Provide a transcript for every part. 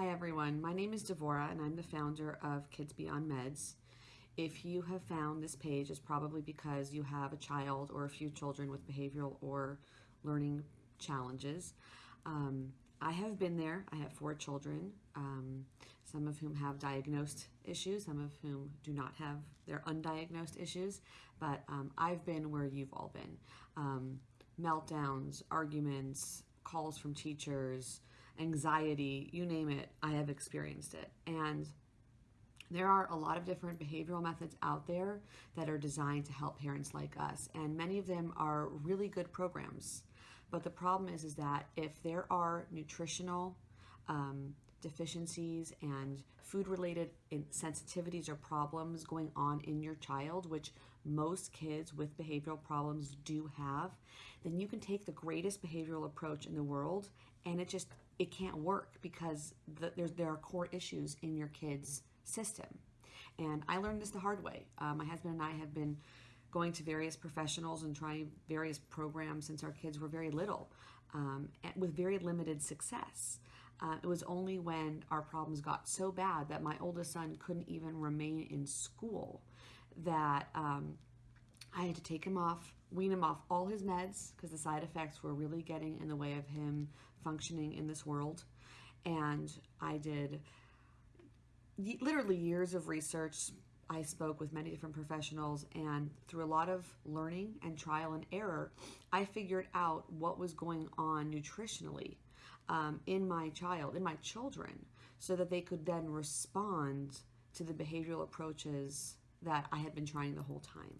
Hi everyone, my name is Devora and I'm the founder of Kids Beyond Meds. If you have found this page, it's probably because you have a child or a few children with behavioral or learning challenges. Um, I have been there. I have four children, um, some of whom have diagnosed issues, some of whom do not have their undiagnosed issues, but um, I've been where you've all been. Um, meltdowns, arguments, calls from teachers, anxiety, you name it, I have experienced it. And there are a lot of different behavioral methods out there that are designed to help parents like us, and many of them are really good programs. But the problem is, is that if there are nutritional um, deficiencies and food-related sensitivities or problems going on in your child, which most kids with behavioral problems do have, then you can take the greatest behavioral approach in the world and it just, it can't work because the, there's, there are core issues in your kid's system. And I learned this the hard way. Uh, my husband and I have been going to various professionals and trying various programs since our kids were very little um, with very limited success. Uh, it was only when our problems got so bad that my oldest son couldn't even remain in school that um, I had to take him off, wean him off all his meds because the side effects were really getting in the way of him functioning in this world. And I did literally years of research. I spoke with many different professionals and through a lot of learning and trial and error, I figured out what was going on nutritionally um, in my child, in my children, so that they could then respond to the behavioral approaches that I had been trying the whole time.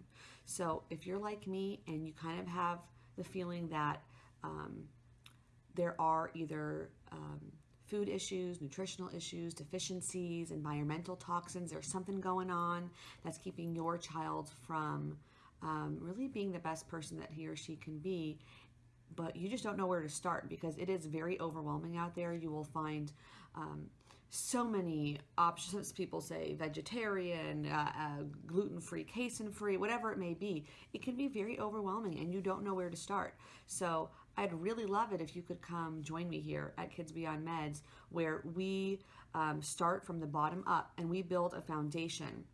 So if you're like me and you kind of have the feeling that um, there are either um, food issues, nutritional issues, deficiencies, environmental toxins. There's something going on that's keeping your child from um, really being the best person that he or she can be but you just don't know where to start because it is very overwhelming out there. You will find um, so many options. People say vegetarian, uh, uh, gluten-free, casein-free, whatever it may be. It can be very overwhelming and you don't know where to start. So I'd really love it if you could come join me here at Kids Beyond Meds where we um, start from the bottom up and we build a foundation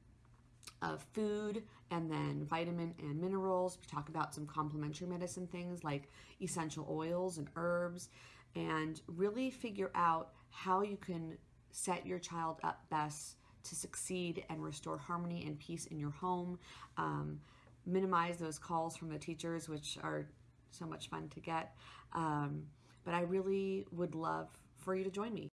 of food and then vitamin and minerals. We talk about some complementary medicine things like essential oils and herbs and really figure out how you can set your child up best to succeed and restore harmony and peace in your home. Um, minimize those calls from the teachers, which are so much fun to get. Um, but I really would love for you to join me.